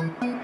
で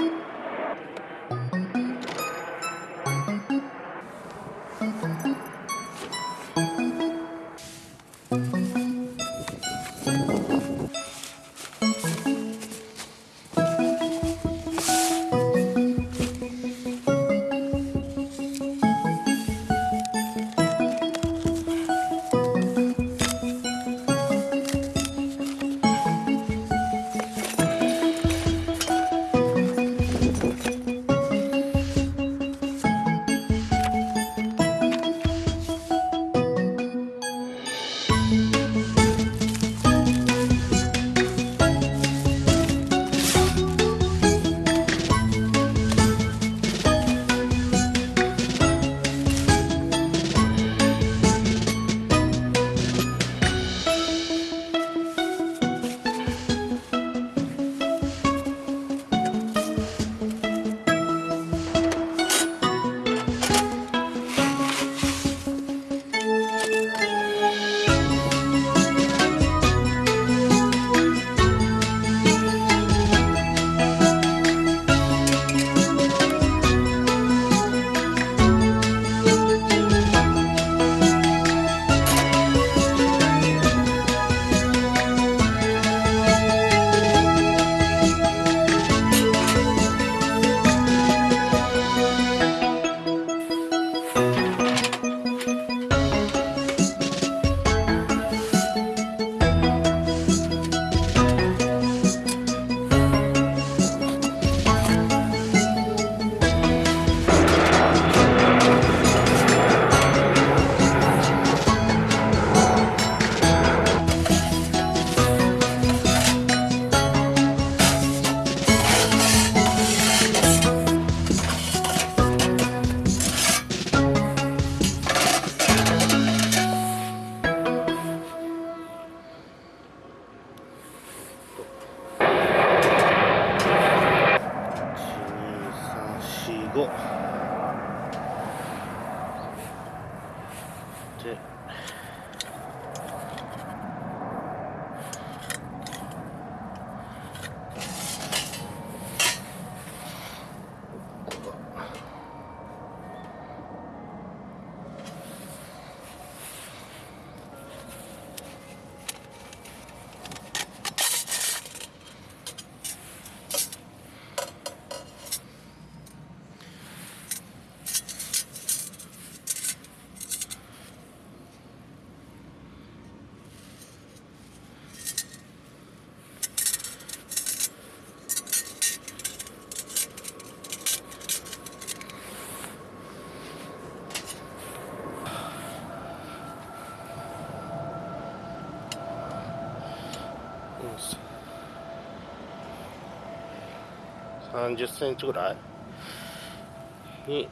30センチぐらいに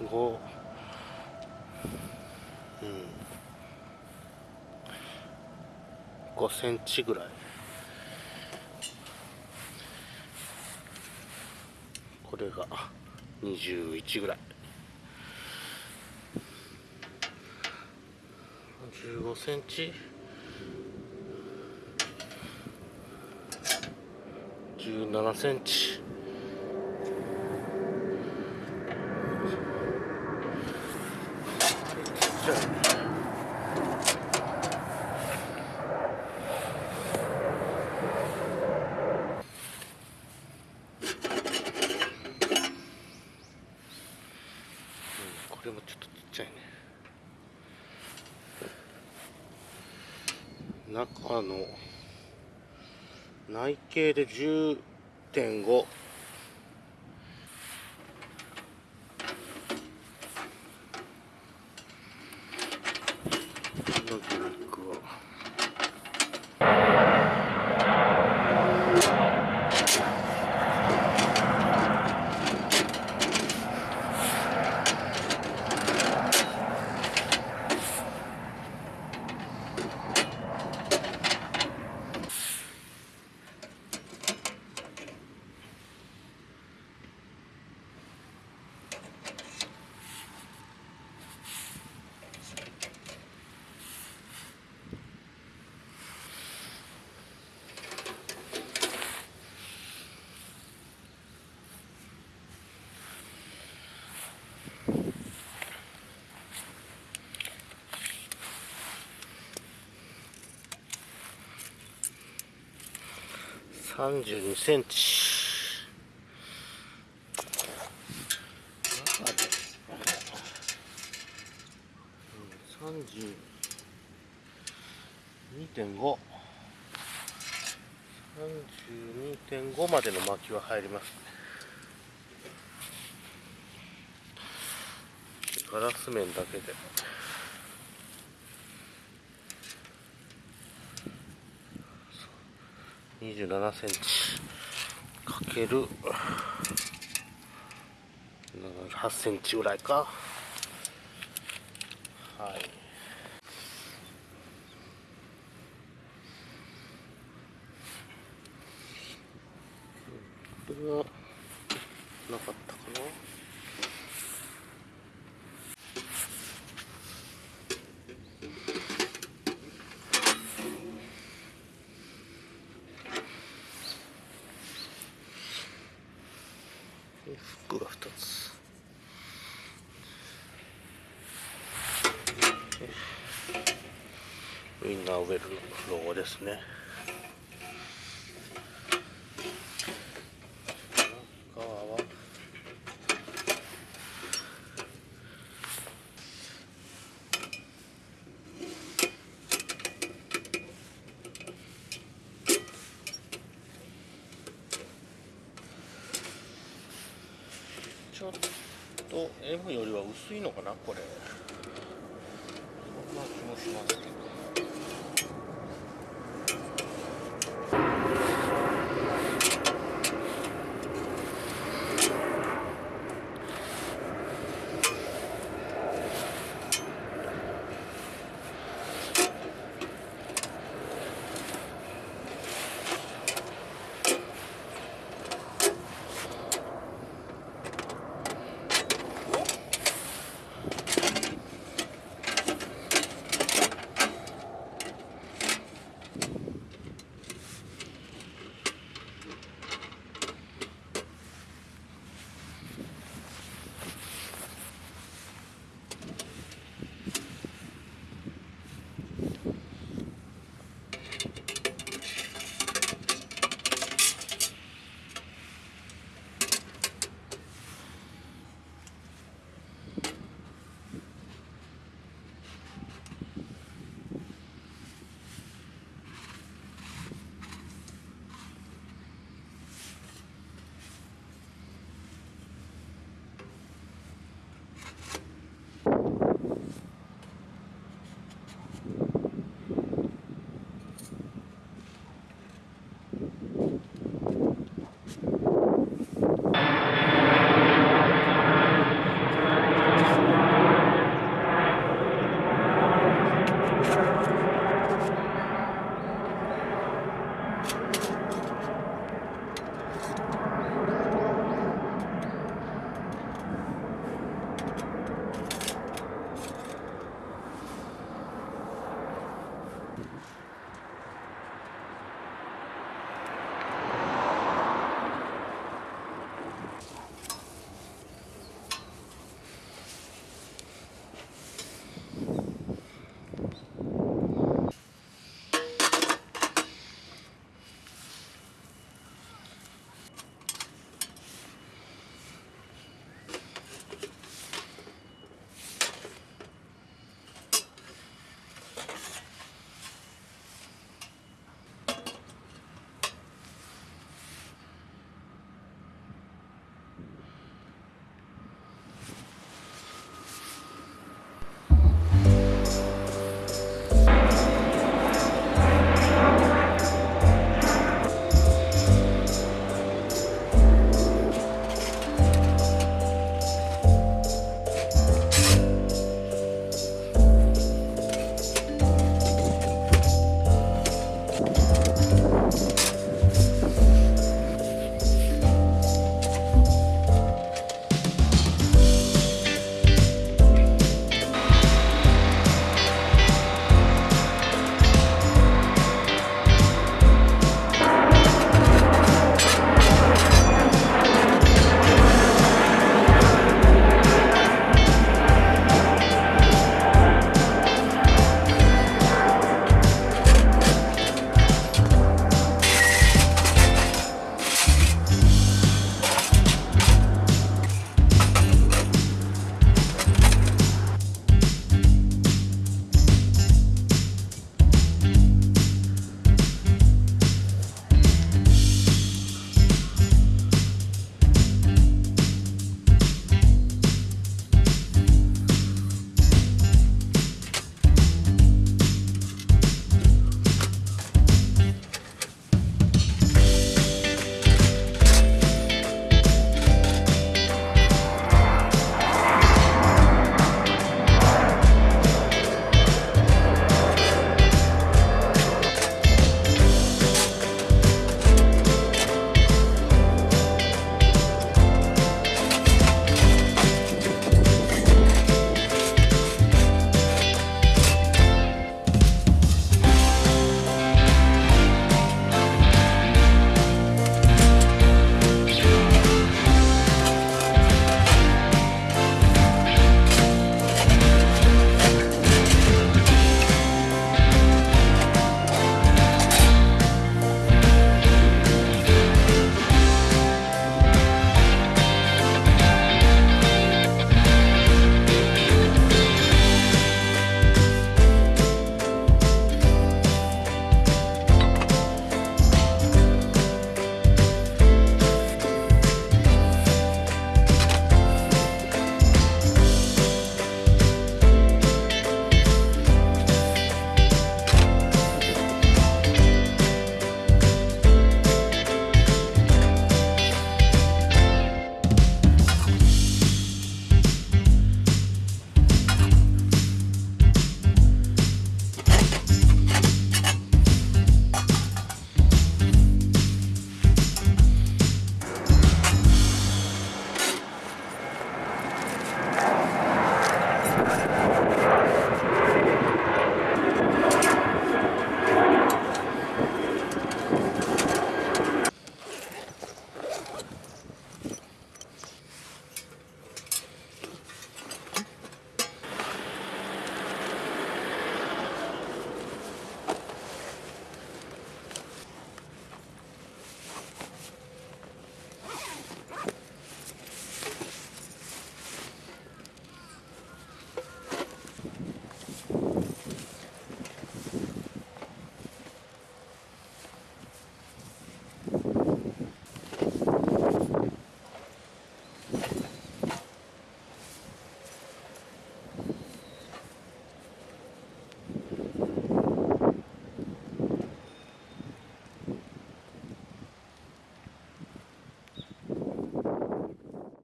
5うん5センチぐらいこれが21ぐらい15センチ？7センチ。これもちょっとちっちゃいね。中の内径で10 1.5 32センチ。32.5 32.5までの巻きは入ります。ガラス面だけで。27センチかける8センチぐらいか。はい。これはなかったかな？フックが2つ。ウインナーウェルロゴですね中はちょっと M よりは薄いのかなこれ。そんな気もしますけど。